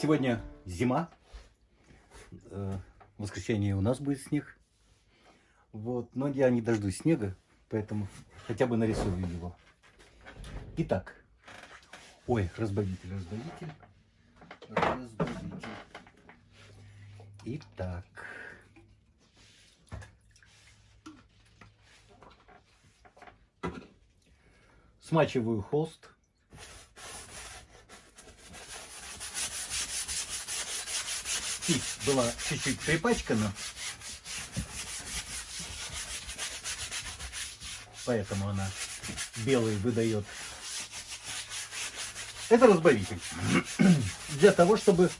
Сегодня зима. Э, В воскресенье у нас будет снег. Вот. Но я не дождусь снега, поэтому хотя бы нарисую его. Итак. Ой, разбавитель, разбавитель. Разбавитель. Итак. Смачиваю холст. Кисть была чуть-чуть припачкана. Поэтому она белый выдает. Это разбавитель. Для того, чтобы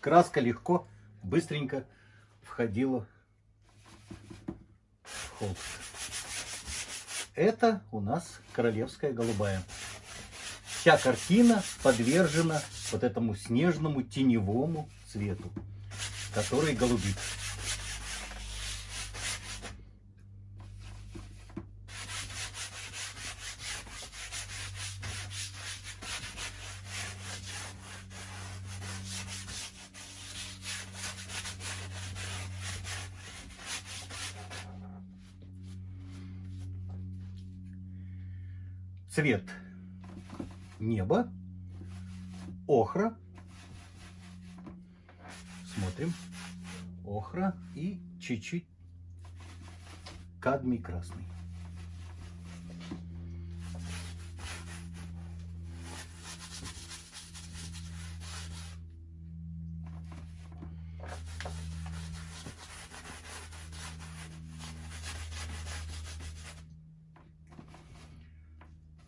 краска легко, быстренько входила в холст. Это у нас королевская голубая. Вся картина подвержена вот этому снежному теневому цвету, который голубит. Цвет неба, охра. Смотрим. Охра и чуть-чуть кадмий красный.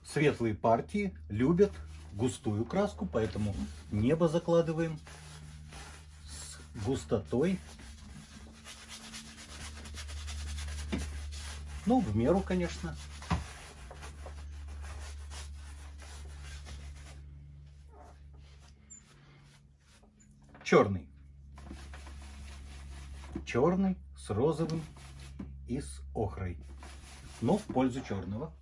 Светлые партии любят густую краску, поэтому небо закладываем густотой. Ну, в меру, конечно. Черный. Черный с розовым и с охрой. Но в пользу черного.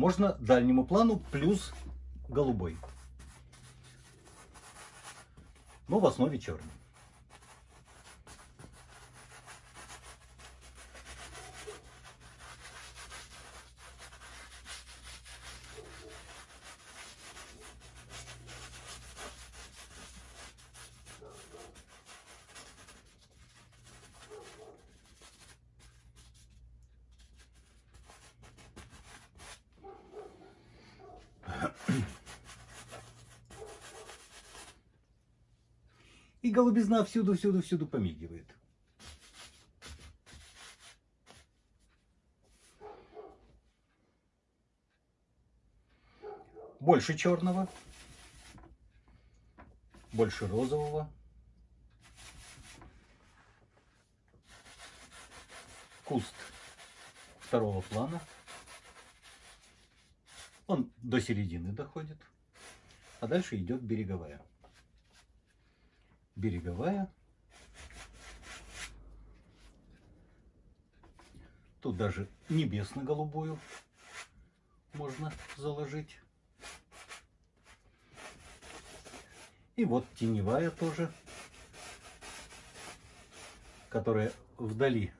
Можно дальнему плану плюс голубой. Но в основе черный. Голубизна всюду, всюду, всюду помигивает. Больше черного, больше розового. Куст второго плана. Он до середины доходит, а дальше идет береговая береговая. Тут даже небесно-голубую можно заложить. И вот теневая тоже, которая вдали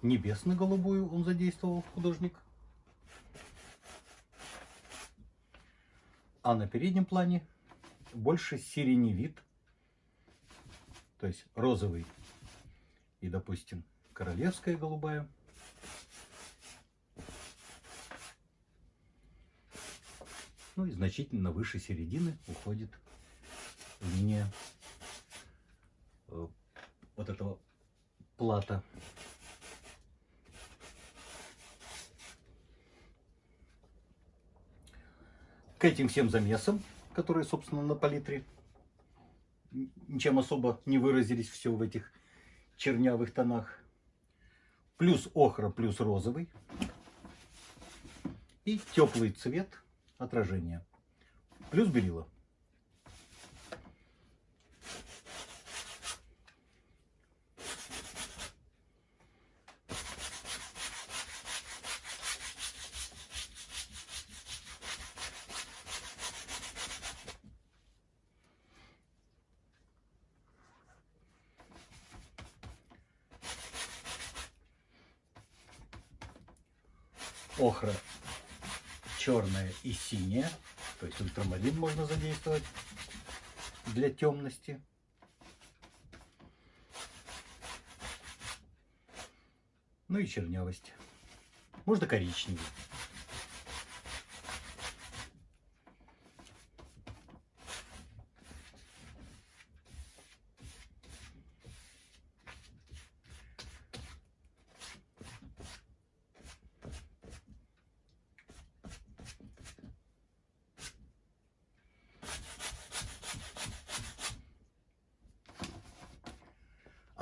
небесно-голубую он задействовал художник. А на переднем плане больше сиреневит то есть розовый и, допустим, королевская голубая. Ну и значительно выше середины уходит линия э, вот этого плата. К этим всем замесам, которые, собственно, на палитре ничем особо не выразились все в этих чернявых тонах. Плюс охра, плюс розовый. И теплый цвет отражения. Плюс белила. Охра черная и синяя. То есть ультрамарин можно задействовать для темности. Ну и чернявость. Можно коричневый.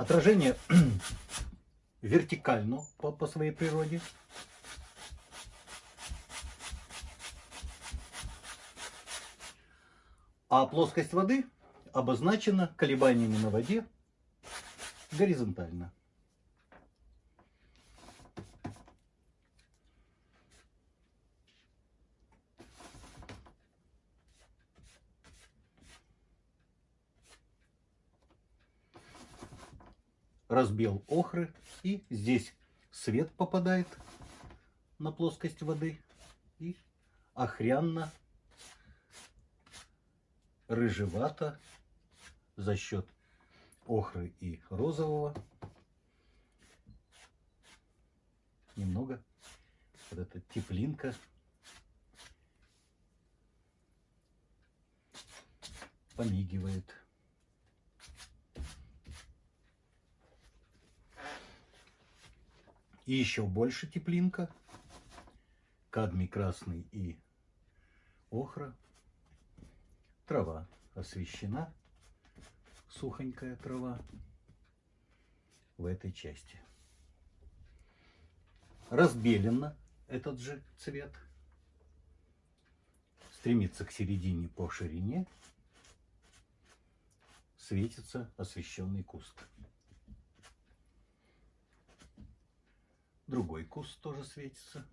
Отражение вертикально по, по своей природе. А плоскость воды обозначена колебаниями на воде горизонтально. Разбел охры. И здесь свет попадает на плоскость воды. И охрянно, рыжевато за счет охры и розового. Немного вот эта теплинка помигивает. И еще больше теплинка. Кадмий красный и охра. Трава освещена. Сухонькая трава в этой части. Разбелено этот же цвет. Стремится к середине по ширине. Светится освещенный куст. Другой куст тоже светится.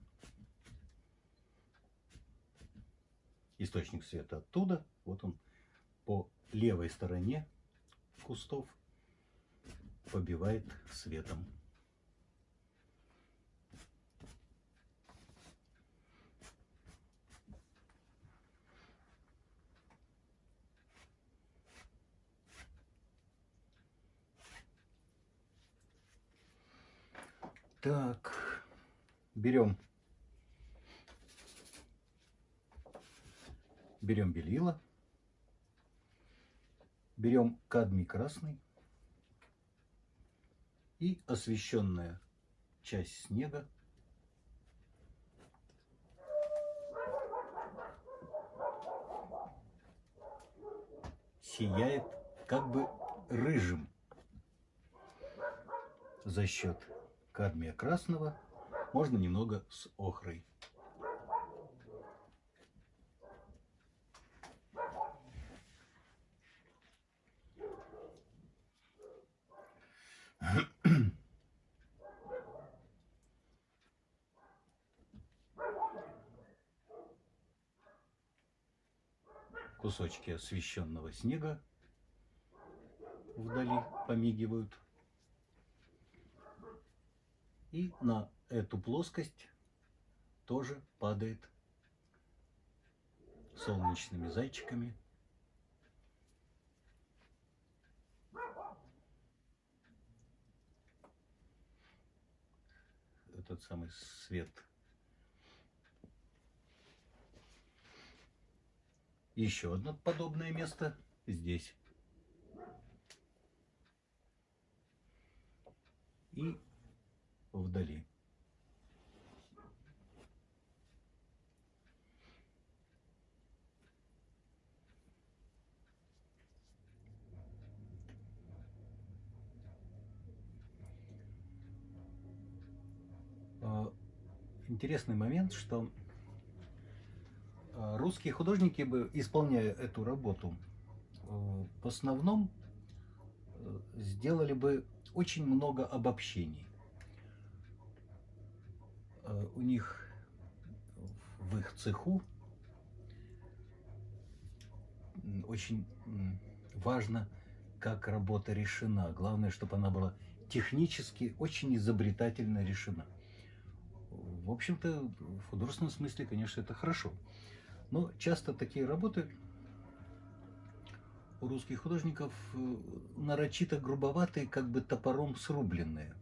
Источник света оттуда. Вот он по левой стороне кустов побивает светом. Так, берем, берем белила, берем кадмий красный. И освещенная часть снега. Сияет как бы рыжим за счет кадмия красного, можно немного с охрой. Кусочки освещенного снега вдали помигивают. И на эту плоскость тоже падает солнечными зайчиками. Этот самый свет. Еще одно подобное место здесь. И вдали. А, интересный момент, что а, русские художники, бы, исполняя эту работу, а, в основном сделали бы очень много обобщений. Э, у них в их цеху очень важно, как работа решена. Главное, чтобы она была технически очень изобретательно решена. в общем-то, в художественном смысле, конечно, это хорошо. Но часто такие работы у русских художников э, нарочито грубоватые, как бы топором срубленные.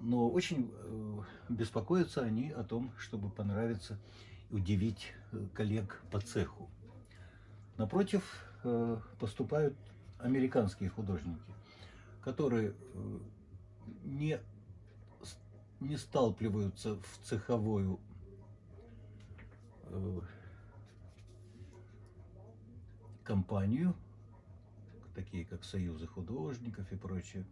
Но очень э, беспокоятся они о том, чтобы понравиться и удивить э, коллег по цеху. Напротив, поступают американские художники, которые не, не сталкиваются в цеховую компанию, такие как союзы художников и прочее,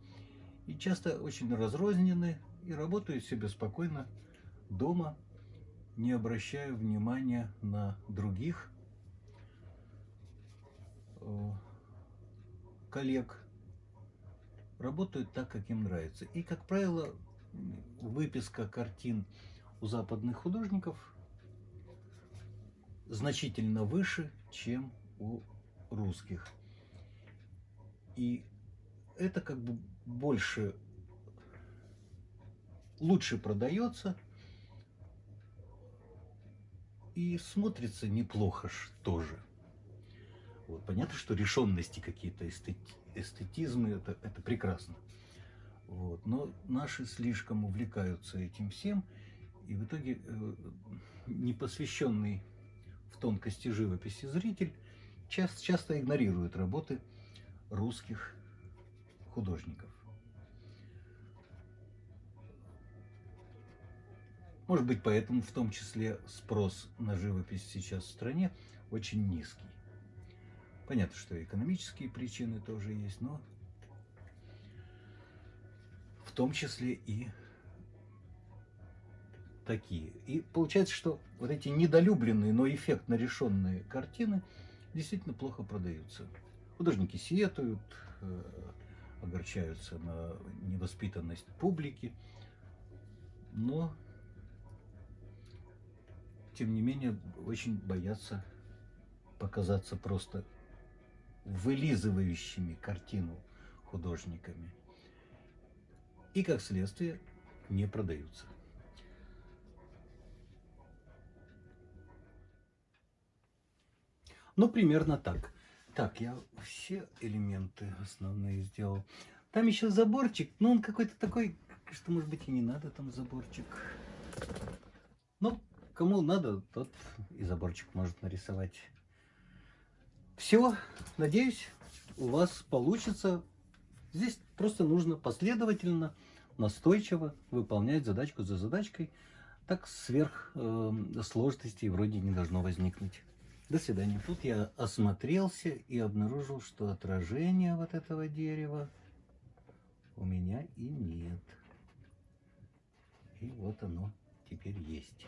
и часто очень разрознены и работают себе спокойно дома, не обращая внимания на других э, коллег, работают так, как им нравится. И, как правило, выписка картин у западных художников значительно выше, чем у русских. И это как бы больше, лучше продается и смотрится неплохо тоже. Вот, понятно, что решенности какие-то, эстети, эстетизмы, это, это прекрасно. Вот, но наши слишком увлекаются этим всем, и в итоге э, непосвященный в тонкости живописи зритель часто, часто игнорируют работы русских художников. Может быть, поэтому в том числе спрос на живопись сейчас в стране очень низкий. Понятно, что экономические причины тоже есть, но в том числе и такие. И получается, что вот эти недолюбленные, но эффектно решенные картины – действительно плохо продаются. Художники сетуют, э, огорчаются на невоспитанность публики, но, тем не менее, очень боятся показаться просто вылизывающими картину художниками. И, как следствие, не продаются. Ну, примерно так. Так, я все элементы основные сделал. Там еще заборчик, но он какой-то такой, что, может быть, и не надо там заборчик. Кому надо, тот и заборчик может нарисовать. Все, надеюсь, у вас получится. Здесь просто нужно последовательно, настойчиво выполнять задачку за задачкой. Так сверх э, сложностей вроде не должно возникнуть. До свидания. Тут я осмотрелся и обнаружил, что отражения вот этого дерева у меня и нет. И вот оно теперь есть.